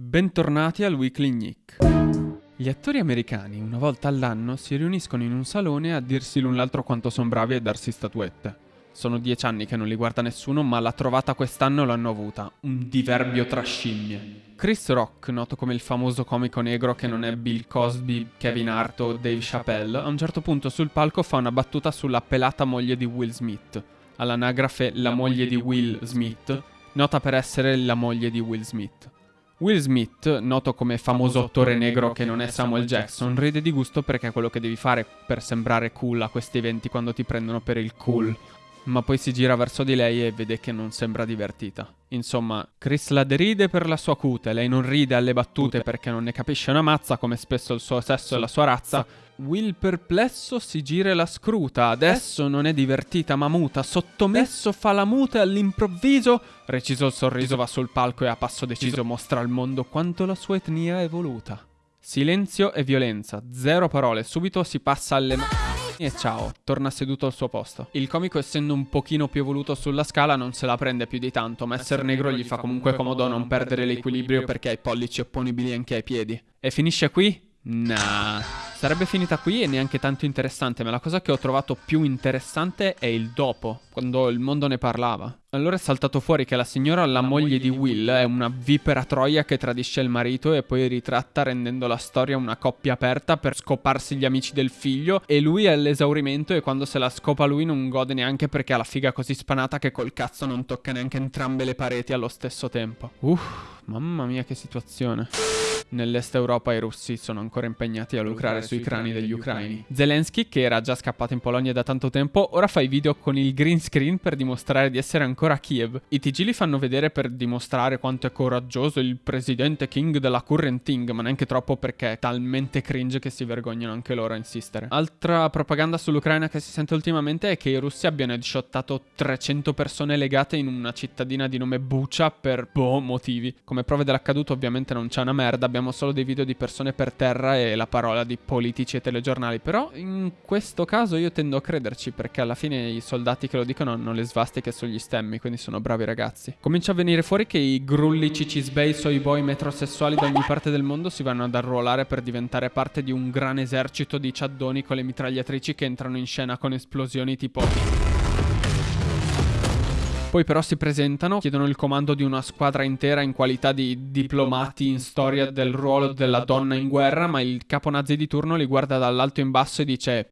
Bentornati al Weekly Nick. Gli attori americani una volta all'anno si riuniscono in un salone a dirsi l'un l'altro quanto sono bravi e darsi statuette. Sono dieci anni che non li guarda nessuno, ma la trovata quest'anno l'hanno avuta. Un diverbio tra scimmie. Chris Rock, noto come il famoso comico negro che non è Bill Cosby, Kevin Hart o Dave Chappelle, a un certo punto sul palco fa una battuta sulla pelata moglie di Will Smith. All'anagrafe la moglie di Will Smith, nota per essere la moglie di Will Smith. Will Smith, noto come famoso attore negro che non è Samuel Jackson, ride di gusto perché è quello che devi fare per sembrare cool a questi eventi quando ti prendono per il cool. Ma poi si gira verso di lei e vede che non sembra divertita. Insomma, Chris la deride per la sua cute, lei non ride alle battute perché non ne capisce una mazza come spesso il suo sesso e la sua razza. Will perplesso si gira e la scruta, adesso non è divertita ma muta, sottomesso fa la muta e all'improvviso, reciso il sorriso va sul palco e a passo deciso mostra al mondo quanto la sua etnia è evoluta. Silenzio e violenza, zero parole, subito si passa alle mani e ciao, torna seduto al suo posto. Il comico essendo un pochino più evoluto sulla scala non se la prende più di tanto, ma essere negro gli fa comunque comodo non perdere l'equilibrio perché ha i pollici opponibili anche ai piedi. E finisce qui? Nah. Sarebbe finita qui e neanche tanto interessante, ma la cosa che ho trovato più interessante è il dopo, quando il mondo ne parlava. Allora è saltato fuori che la signora, la moglie di Will, è una vipera troia che tradisce il marito e poi ritratta rendendo la storia una coppia aperta per scoparsi gli amici del figlio e lui è all'esaurimento e quando se la scopa lui non gode neanche perché ha la figa così spanata che col cazzo non tocca neanche entrambe le pareti allo stesso tempo. Uff, mamma mia che situazione. Nell'est Europa i russi sono ancora impegnati a lucrare sui crani degli ucraini. Zelensky, che era già scappato in Polonia da tanto tempo, ora fa i video con il green screen per dimostrare di essere ancora a Kiev. I TG li fanno vedere per dimostrare quanto è coraggioso il presidente king della current thing, ma neanche troppo perché è talmente cringe che si vergognano anche loro a insistere. Altra propaganda sull'Ucraina che si sente ultimamente è che i russi abbiano headshottato 300 persone legate in una cittadina di nome Bucha per boh motivi. Come prove dell'accaduto ovviamente non c'è una merda, abbiamo solo dei video di persone per terra e la parola di politici e telegiornali, però in questo caso io tendo a crederci perché alla fine i soldati che lo dicono hanno le svastiche sugli stemmi, quindi sono bravi ragazzi. Comincia a venire fuori che i grulli cicisbei, soy boy metrosessuali da ogni parte del mondo si vanno ad arruolare per diventare parte di un gran esercito di ciaddoni con le mitragliatrici che entrano in scena con esplosioni tipo... Poi però si presentano, chiedono il comando di una squadra intera in qualità di diplomati in storia del ruolo della donna in guerra, ma il capo nazi di turno li guarda dall'alto in basso e dice...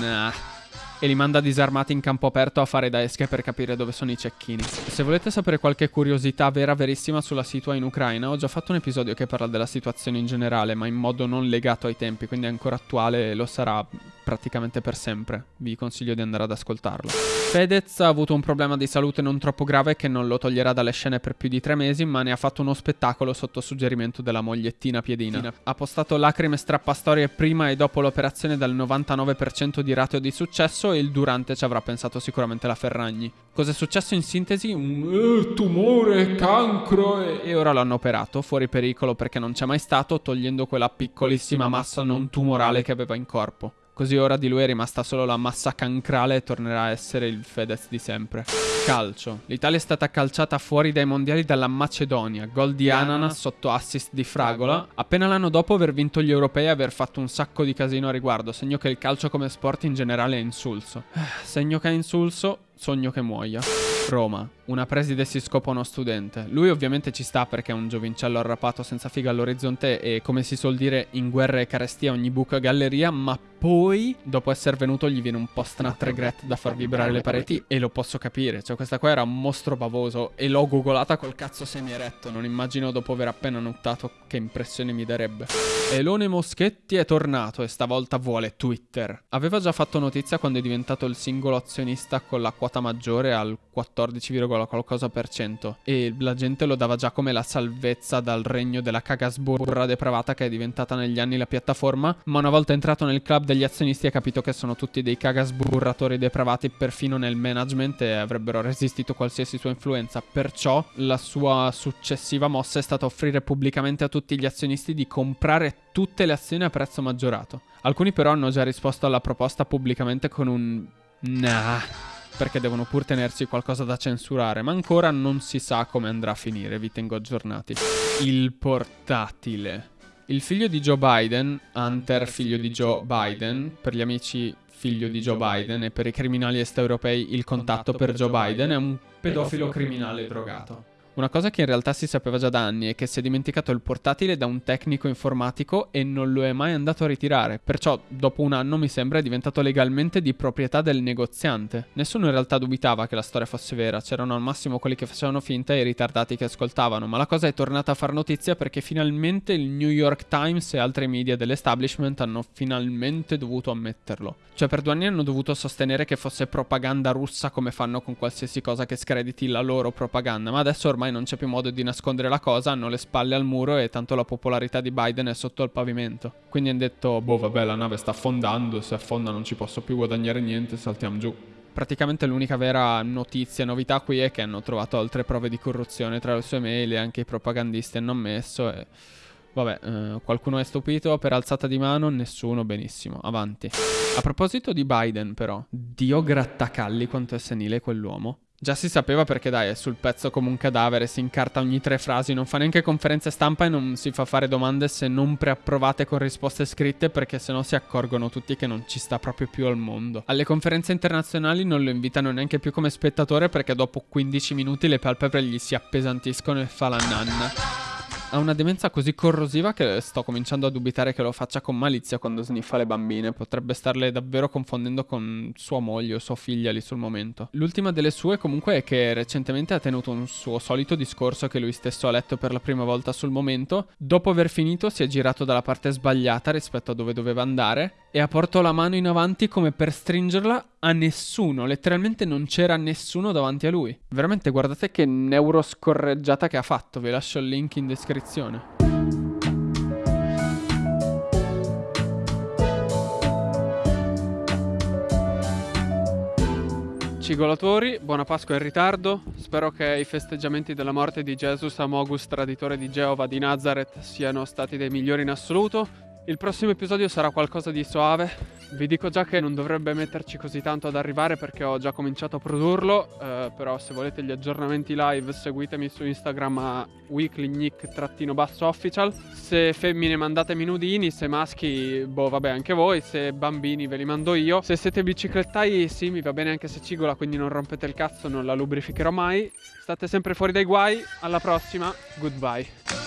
Nah e li manda disarmati in campo aperto a fare da esche per capire dove sono i cecchini. Se volete sapere qualche curiosità vera verissima sulla situazione in Ucraina, ho già fatto un episodio che parla della situazione in generale, ma in modo non legato ai tempi, quindi è ancora attuale e lo sarà praticamente per sempre. Vi consiglio di andare ad ascoltarlo. Fedez ha avuto un problema di salute non troppo grave che non lo toglierà dalle scene per più di tre mesi, ma ne ha fatto uno spettacolo sotto suggerimento della mogliettina Piedina. Ha postato lacrime strappastorie prima e dopo l'operazione dal 99% di ratio di successo e il durante ci avrà pensato sicuramente la Ferragni. Cos'è successo in sintesi? Un eh, tumore, cancro e... e ora l'hanno operato, fuori pericolo perché non c'è mai stato, togliendo quella piccolissima massa non tumorale che aveva in corpo. Così ora di lui è rimasta solo la massa cancrale e tornerà a essere il Fedez di sempre. Calcio. L'Italia è stata calciata fuori dai mondiali dalla Macedonia, gol di Ananas sotto assist di Fragola, appena l'anno dopo aver vinto gli europei e aver fatto un sacco di casino a riguardo, segno che il calcio come sport in generale è insulso. Segno che è insulso, sogno che muoia. Roma. Una preside si scopa uno studente. Lui ovviamente ci sta perché è un giovincello arrapato senza figa all'orizzonte e come si suol dire in guerra e carestia ogni buca galleria, ma poi dopo essere venuto gli viene un po' snat regret da far vibrare le pareti e lo posso capire. Cioè questa qua era un mostro bavoso e l'ho googolata col cazzo semi-eretto. Non immagino dopo aver appena nuttato che impressione mi darebbe. Elone Moschetti è tornato e stavolta vuole Twitter. Aveva già fatto notizia quando è diventato il singolo azionista con la quota maggiore al 14, qualcosa per cento. E la gente lo dava già come la salvezza dal regno della cagasburra depravata che è diventata negli anni la piattaforma, ma una volta entrato nel club degli azionisti ha capito che sono tutti dei cagasburratori depravati perfino nel management e avrebbero resistito qualsiasi sua influenza, perciò la sua successiva mossa è stata offrire pubblicamente a tutti gli azionisti di comprare tutte le azioni a prezzo maggiorato. Alcuni però hanno già risposto alla proposta pubblicamente con un... Nah perché devono pur tenersi qualcosa da censurare, ma ancora non si sa come andrà a finire, vi tengo aggiornati. Il portatile. Il figlio di Joe Biden, Hunter figlio di Joe Biden, per gli amici figlio di Joe Biden e per i criminali est europei il contatto per Joe Biden è un pedofilo criminale drogato. Una cosa che in realtà si sapeva già da anni è che si è dimenticato il portatile da un tecnico informatico e non lo è mai andato a ritirare, perciò dopo un anno mi sembra è diventato legalmente di proprietà del negoziante. Nessuno in realtà dubitava che la storia fosse vera, c'erano al massimo quelli che facevano finta e i ritardati che ascoltavano, ma la cosa è tornata a far notizia perché finalmente il New York Times e altri media dell'establishment hanno finalmente dovuto ammetterlo. Cioè per due anni hanno dovuto sostenere che fosse propaganda russa come fanno con qualsiasi cosa che screditi la loro propaganda, ma adesso ormai ormai non c'è più modo di nascondere la cosa, hanno le spalle al muro e tanto la popolarità di Biden è sotto al pavimento. Quindi hanno detto, boh vabbè la nave sta affondando, se affonda non ci posso più guadagnare niente, saltiamo giù. Praticamente l'unica vera notizia, novità qui è che hanno trovato altre prove di corruzione tra le sue mail e anche i propagandisti hanno ammesso e... Vabbè, eh, qualcuno è stupito per alzata di mano? Nessuno, benissimo, avanti. A proposito di Biden però, Dio grattacalli quanto è senile quell'uomo. Già si sapeva perché dai, è sul pezzo come un cadavere, si incarta ogni tre frasi, non fa neanche conferenze stampa e non si fa fare domande se non preapprovate con risposte scritte perché sennò si accorgono tutti che non ci sta proprio più al mondo. Alle conferenze internazionali non lo invitano neanche più come spettatore perché dopo 15 minuti le palpebre gli si appesantiscono e fa la nanna. Ha una demenza così corrosiva che sto cominciando a dubitare che lo faccia con malizia quando sniffa le bambine. Potrebbe starle davvero confondendo con sua moglie o sua figlia lì sul momento. L'ultima delle sue comunque è che recentemente ha tenuto un suo solito discorso che lui stesso ha letto per la prima volta sul momento. Dopo aver finito si è girato dalla parte sbagliata rispetto a dove doveva andare e ha portato la mano in avanti come per stringerla a nessuno, letteralmente non c'era nessuno davanti a lui. Veramente guardate che neuroscorreggiata che ha fatto, vi lascio il link in descrizione. Cigolatori, buona Pasqua in ritardo. Spero che i festeggiamenti della morte di Jesus Amogus, traditore di Geova di Nazareth, siano stati dei migliori in assoluto. Il prossimo episodio sarà qualcosa di soave. Vi dico già che non dovrebbe metterci così tanto ad arrivare perché ho già cominciato a produrlo. Eh, però se volete gli aggiornamenti live seguitemi su Instagram a weeklynick-official. Se femmine mandatemi nudini, se maschi, boh vabbè anche voi. Se bambini ve li mando io. Se siete biciclettai sì mi va bene anche se cigola quindi non rompete il cazzo, non la lubrificherò mai. State sempre fuori dai guai. Alla prossima, goodbye.